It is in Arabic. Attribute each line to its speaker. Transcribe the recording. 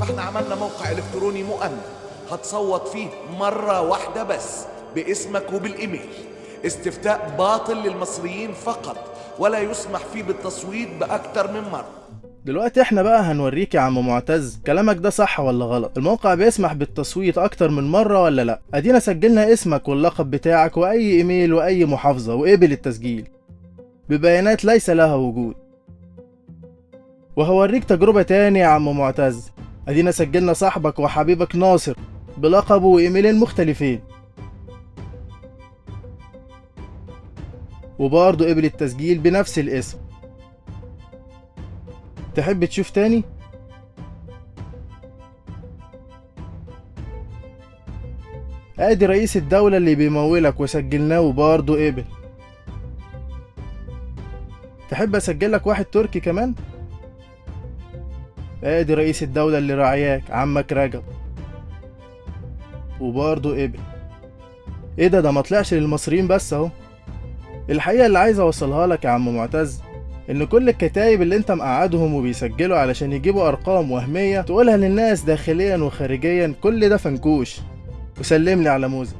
Speaker 1: فاحنا عملنا موقع إلكتروني مؤمن هتصوت فيه مرة واحدة بس باسمك وبالإيميل. استفتاء باطل للمصريين فقط ولا يسمح فيه بالتصويت بأكثر من مرة.
Speaker 2: دلوقتي إحنا بقى هنوريك يا عم معتز كلامك ده صح ولا غلط؟ الموقع بيسمح بالتصويت أكتر من مرة ولا لأ؟ ادينا سجلنا اسمك واللقب بتاعك وأي إيميل وأي محافظة وقبل التسجيل. ببيانات ليس لها وجود. وهوريك تجربة تاني يا عم معتز. أدينا سجلنا صاحبك وحبيبك ناصر بلقبه وإيميلين مختلفين. وبرضه قبل التسجيل بنفس الاسم. تحب تشوف تاني؟ أدي رئيس الدولة اللي بيمولك وسجلناه وبرضه قبل. تحب اسجلك واحد تركي كمان؟ آدي رئيس الدولة اللي راعياك عمك رجب. وبرضه قبل إيه ده؟ ده مطلعش للمصريين بس أهو. الحقيقة اللي عايز أوصلها لك يا عم معتز إن كل الكتايب اللي أنت مقعدهم وبيسجلوا علشان يجيبوا أرقام وهمية تقولها للناس داخليا وخارجيا كل ده فنكوش. وسلم لي على موزة